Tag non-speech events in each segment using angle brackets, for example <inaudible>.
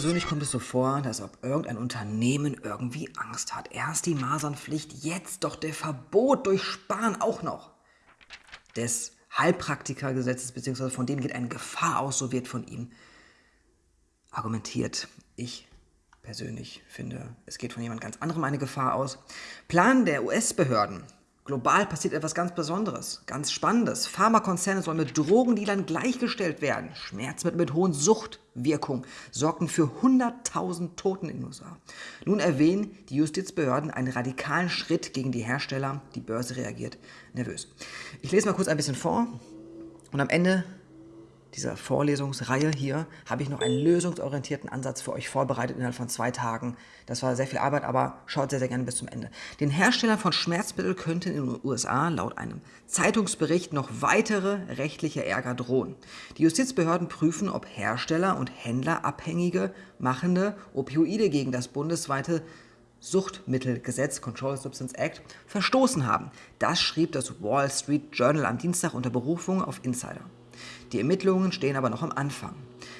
Persönlich kommt es so vor, dass ob irgendein Unternehmen irgendwie Angst hat. Erst die Masernpflicht, jetzt doch der Verbot durch Sparen auch noch. Des Heilpraktikergesetzes, beziehungsweise von denen geht eine Gefahr aus, so wird von ihm argumentiert. Ich persönlich finde, es geht von jemand ganz anderem eine Gefahr aus. Plan der US-Behörden Global passiert etwas ganz Besonderes, ganz Spannendes. Pharmakonzerne sollen mit Drogendealern gleichgestellt werden. Schmerzmittel mit hohen Suchtwirkung sorgten für 100.000 Toten in den USA. Nun erwähnen die Justizbehörden einen radikalen Schritt gegen die Hersteller. Die Börse reagiert nervös. Ich lese mal kurz ein bisschen vor und am Ende dieser Vorlesungsreihe hier habe ich noch einen lösungsorientierten Ansatz für euch vorbereitet innerhalb von zwei Tagen. Das war sehr viel Arbeit, aber schaut sehr, sehr gerne bis zum Ende. Den Herstellern von Schmerzmitteln könnten in den USA laut einem Zeitungsbericht noch weitere rechtliche Ärger drohen. Die Justizbehörden prüfen, ob Hersteller und Händler abhängige machende Opioide gegen das bundesweite Suchtmittelgesetz Control Substance Act verstoßen haben. Das schrieb das Wall Street Journal am Dienstag unter Berufung auf Insider. Die Ermittlungen stehen aber noch am Anfang.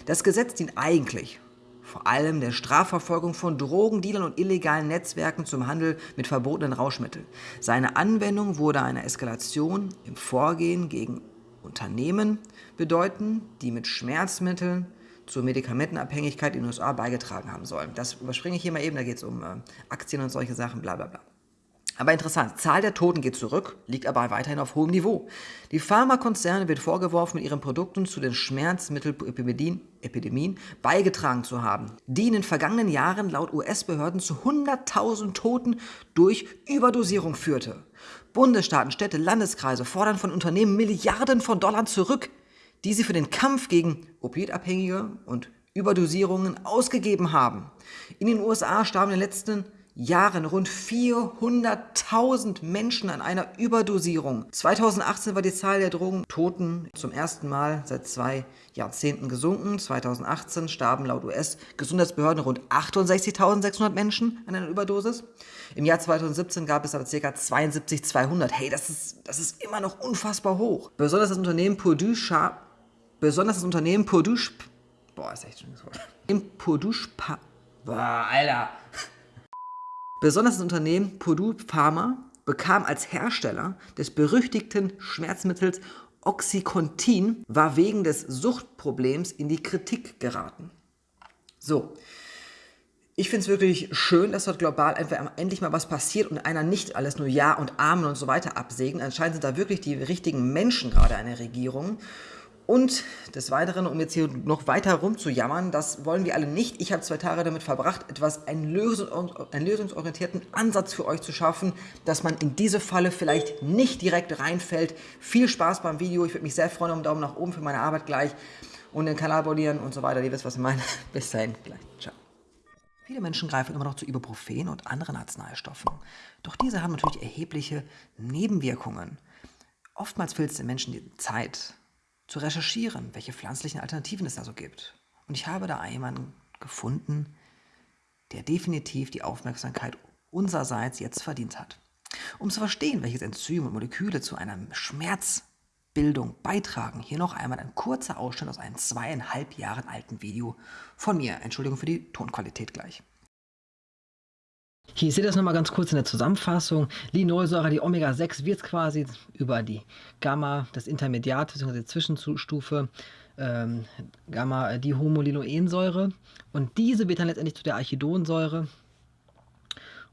Das Gesetz dient eigentlich vor allem der Strafverfolgung von Drogendealern und illegalen Netzwerken zum Handel mit verbotenen Rauschmitteln. Seine Anwendung wurde eine Eskalation im Vorgehen gegen Unternehmen bedeuten, die mit Schmerzmitteln zur Medikamentenabhängigkeit in den USA beigetragen haben sollen. Das überspringe ich hier mal eben, da geht es um äh, Aktien und solche Sachen, bla bla bla. Aber interessant, Zahl der Toten geht zurück, liegt aber weiterhin auf hohem Niveau. Die Pharmakonzerne wird vorgeworfen, mit ihren Produkten zu den Schmerzmittelepidemien beigetragen zu haben, die in den vergangenen Jahren laut US-Behörden zu 100.000 Toten durch Überdosierung führte. Bundesstaaten, Städte, Landeskreise fordern von Unternehmen Milliarden von Dollar zurück, die sie für den Kampf gegen Opioidabhängige und Überdosierungen ausgegeben haben. In den USA starben in den letzten Jahren rund 400.000 Menschen an einer Überdosierung. 2018 war die Zahl der Drogentoten zum ersten Mal seit zwei Jahrzehnten gesunken. 2018 starben laut US-Gesundheitsbehörden rund 68.600 Menschen an einer Überdosis. Im Jahr 2017 gab es aber ca. 72.200. Hey, das ist, das ist immer noch unfassbar hoch. Besonders das Unternehmen Purdue Sharp, besonders das Unternehmen Purdue, boah, ist echt schön Wort. Purdue, boah, Alter. Besonders das Unternehmen Purdue Pharma bekam als Hersteller des berüchtigten Schmerzmittels Oxycontin, war wegen des Suchtproblems in die Kritik geraten. So, ich finde es wirklich schön, dass dort global endlich mal was passiert und einer nicht alles nur Ja und Amen und so weiter absägen. Anscheinend sind da wirklich die richtigen Menschen gerade an der Regierung. Und des Weiteren, um jetzt hier noch weiter rumzujammern, das wollen wir alle nicht. Ich habe zwei Tage damit verbracht, etwas einen, Lösungs einen lösungsorientierten Ansatz für euch zu schaffen, dass man in diese Falle vielleicht nicht direkt reinfällt. Viel Spaß beim Video. Ich würde mich sehr freuen um einen Daumen nach oben für meine Arbeit gleich und den Kanal abonnieren und so weiter. Ihr wisst, was ich meine. <laughs> Bis dahin, gleich. Ciao. Viele Menschen greifen immer noch zu Ibuprofen und anderen Arzneistoffen. Doch diese haben natürlich erhebliche Nebenwirkungen. Oftmals fehlt es den Menschen die Zeit, zu recherchieren, welche pflanzlichen Alternativen es da so gibt. Und ich habe da jemanden gefunden, der definitiv die Aufmerksamkeit unsererseits jetzt verdient hat. Um zu verstehen, welches Enzym und Moleküle zu einer Schmerzbildung beitragen, hier noch einmal ein kurzer Ausschnitt aus einem zweieinhalb Jahren alten Video von mir. Entschuldigung für die Tonqualität gleich. Hier seht ihr das nochmal ganz kurz in der Zusammenfassung. Linolsäure, die Omega-6 wird quasi über die Gamma, das Intermediat bzw. Zwischenstufe, ähm, Gamma, die Homolinoensäure. Und diese wird dann letztendlich zu der Archidonsäure.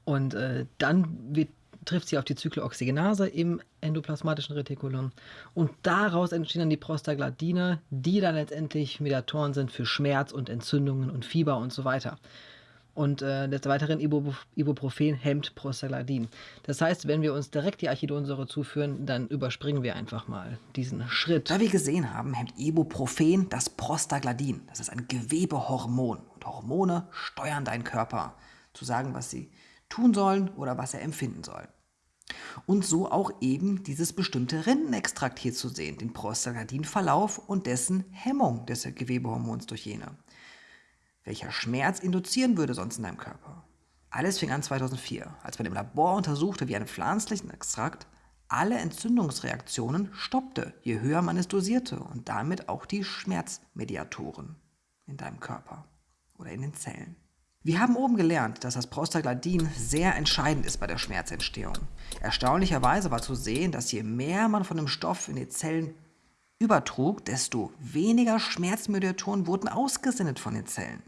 Und äh, dann wird, trifft sie auf die Zyklooxygenase im endoplasmatischen Retikulum. Und daraus entstehen dann die Prostaglandine, die dann letztendlich Mediatoren sind für Schmerz und Entzündungen und Fieber und so weiter und äh, des Weiteren Ibuprofen hemmt Prostaglandin. Das heißt, wenn wir uns direkt die Archidonsäure zuführen, dann überspringen wir einfach mal diesen Schritt. Da wir gesehen haben, hemmt Ibuprofen das Prostaglandin. Das ist ein Gewebehormon. Und Hormone steuern deinen Körper, zu sagen, was sie tun sollen oder was er empfinden soll. Und so auch eben dieses bestimmte Rindenextrakt hier zu sehen, den Prostaglandin-Verlauf und dessen Hemmung des Gewebehormons durch jene welcher Schmerz induzieren würde sonst in deinem Körper. Alles fing an 2004, als man im Labor untersuchte, wie ein pflanzlichen Extrakt alle Entzündungsreaktionen stoppte, je höher man es dosierte und damit auch die Schmerzmediatoren in deinem Körper. oder in den Zellen. Wir haben oben gelernt, dass das Prostaglandin sehr entscheidend ist bei der Schmerzentstehung. Erstaunlicherweise war zu sehen, dass je mehr man von dem Stoff in die Zellen übertrug, desto weniger Schmerzmediatoren wurden ausgesendet von den Zellen.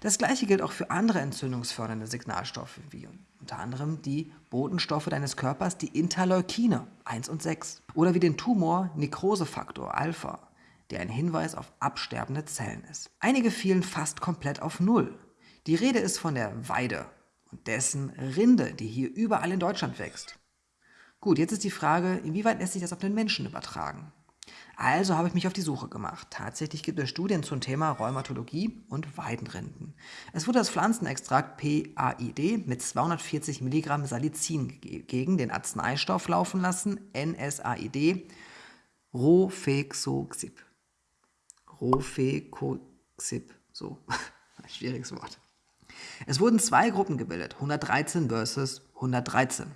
Das gleiche gilt auch für andere entzündungsfördernde Signalstoffe, wie unter anderem die Botenstoffe deines Körpers, die Interleukine 1 und 6, oder wie den Tumor-Nekrosefaktor Alpha, der ein Hinweis auf absterbende Zellen ist. Einige fielen fast komplett auf Null. Die Rede ist von der Weide und dessen Rinde, die hier überall in Deutschland wächst. Gut, jetzt ist die Frage, inwieweit lässt sich das auf den Menschen übertragen? Also habe ich mich auf die Suche gemacht. Tatsächlich gibt es Studien zum Thema Rheumatologie und Weidenrinden. Es wurde das Pflanzenextrakt PAID mit 240 Milligramm Salicin gegen den Arzneistoff laufen lassen, NSAID, Rofecoxib. Rofecoxib, so, <laughs> ein schwieriges Wort. Es wurden zwei Gruppen gebildet, 113 versus 113.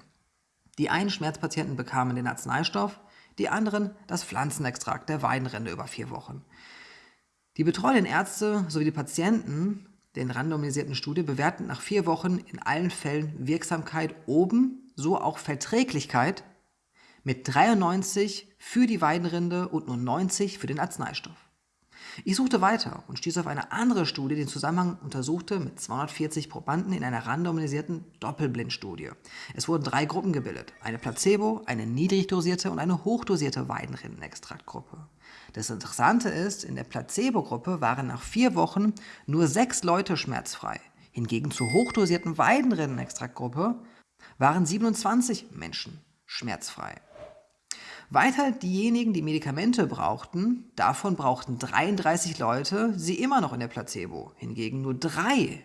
Die einen Schmerzpatienten bekamen den Arzneistoff, die anderen das Pflanzenextrakt der Weidenrinde über vier Wochen. Die betreuenden Ärzte sowie die Patienten den randomisierten Studie bewerten nach vier Wochen in allen Fällen Wirksamkeit oben, so auch Verträglichkeit mit 93 für die Weidenrinde und nur 90 für den Arzneistoff. Ich suchte weiter und stieß auf eine andere Studie, die den Zusammenhang untersuchte mit 240 Probanden in einer randomisierten Doppelblindstudie. Es wurden drei Gruppen gebildet, eine Placebo, eine niedrig dosierte und eine hochdosierte Weidenrindenextraktgruppe. Das Interessante ist, in der Placebo-Gruppe waren nach vier Wochen nur sechs Leute schmerzfrei. Hingegen zur hochdosierten Weidenrindenextraktgruppe waren 27 Menschen schmerzfrei. Weiter diejenigen, die Medikamente brauchten, davon brauchten 33 Leute sie immer noch in der Placebo, hingegen nur drei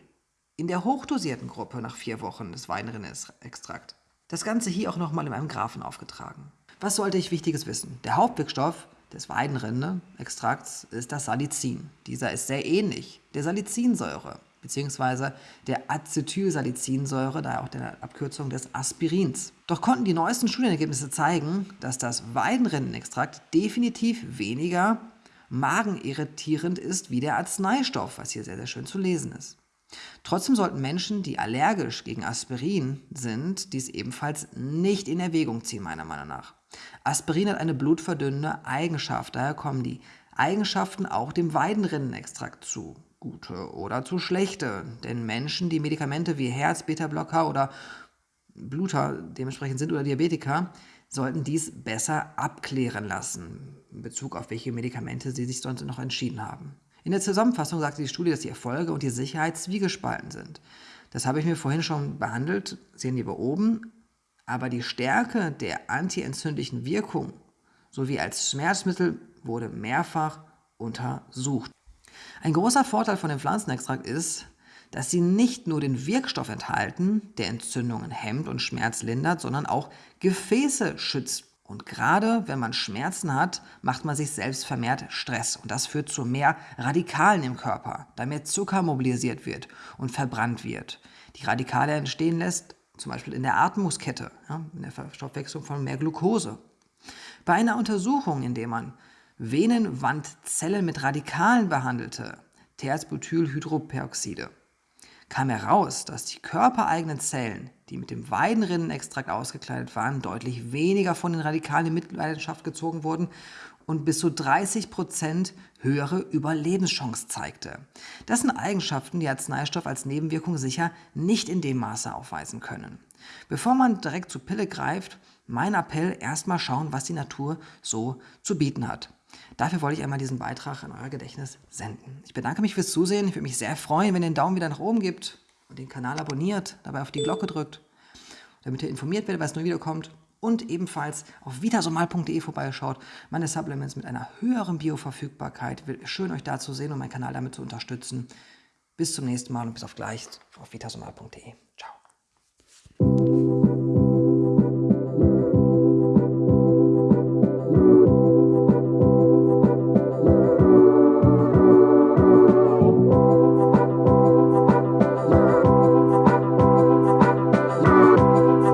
in der hochdosierten Gruppe nach vier Wochen des Weinrinne-Extrakt. Das Ganze hier auch nochmal in einem Graphen aufgetragen. Was sollte ich Wichtiges wissen? Der Hauptwirkstoff des Weidenrinde-Extrakts ist das Salicin. Dieser ist sehr ähnlich der Salicinsäure bzw. der Acetylsalicinsäure, daher auch der Abkürzung des Aspirins. Doch konnten die neuesten Studienergebnisse zeigen, dass das Weidenrindenextrakt definitiv weniger magenirritierend ist wie der Arzneistoff, was hier sehr, sehr schön zu lesen ist. Trotzdem sollten Menschen, die allergisch gegen Aspirin sind, dies ebenfalls nicht in Erwägung ziehen, meiner Meinung nach. Aspirin hat eine blutverdünnende Eigenschaft, daher kommen die Eigenschaften auch dem Weidenrindenextrakt zu gute oder zu schlechte. Denn Menschen, die Medikamente wie Herz, Beta-Blocker oder Bluter dementsprechend sind oder Diabetiker, sollten dies besser abklären lassen in Bezug auf welche Medikamente sie sich sonst noch entschieden haben. In der Zusammenfassung sagte die Studie, dass die Erfolge und die Sicherheit zwiegespalten sind. Das habe ich mir vorhin schon behandelt, sehen wir oben. Aber die Stärke der antientzündlichen Wirkung sowie als Schmerzmittel wurde mehrfach untersucht. Ein großer Vorteil von dem Pflanzenextrakt ist, dass sie nicht nur den Wirkstoff enthalten, der Entzündungen hemmt und Schmerz lindert, sondern auch Gefäße schützt. Und gerade wenn man Schmerzen hat, macht man sich selbst vermehrt Stress. Und das führt zu mehr Radikalen im Körper, da mehr Zucker mobilisiert wird und verbrannt wird. Die Radikale entstehen lässt, zum Beispiel in der Atmungskette, ja, in der Verstoffwechslung von mehr Glucose. Bei einer Untersuchung, in der man Venenwandzellen mit Radikalen behandelte, Terzbutylhydroperoxide, kam heraus, dass die körpereigenen Zellen, die mit dem Weidenrinnenextrakt ausgekleidet waren, deutlich weniger von den Radikalen in Mitleidenschaft gezogen wurden und bis zu 30 Prozent höhere Überlebenschance zeigte. Das sind Eigenschaften, die Arzneistoff als Nebenwirkung sicher nicht in dem Maße aufweisen können. Bevor man direkt zur Pille greift, mein Appell, erstmal schauen, was die Natur so zu bieten hat. Dafür wollte ich einmal diesen Beitrag in euer Gedächtnis senden. Ich bedanke mich fürs Zusehen. Ich würde mich sehr freuen, wenn ihr den Daumen wieder nach oben gebt und den Kanal abonniert, dabei auf die Glocke drückt, damit ihr informiert werdet, was neu wiederkommt. Und ebenfalls auf vitasomal.de vorbeischaut. Meine Supplements mit einer höheren Bioverfügbarkeit. Schön euch da zu sehen und meinen Kanal damit zu unterstützen. Bis zum nächsten Mal und bis auf gleich auf vitasomal.de. Ciao.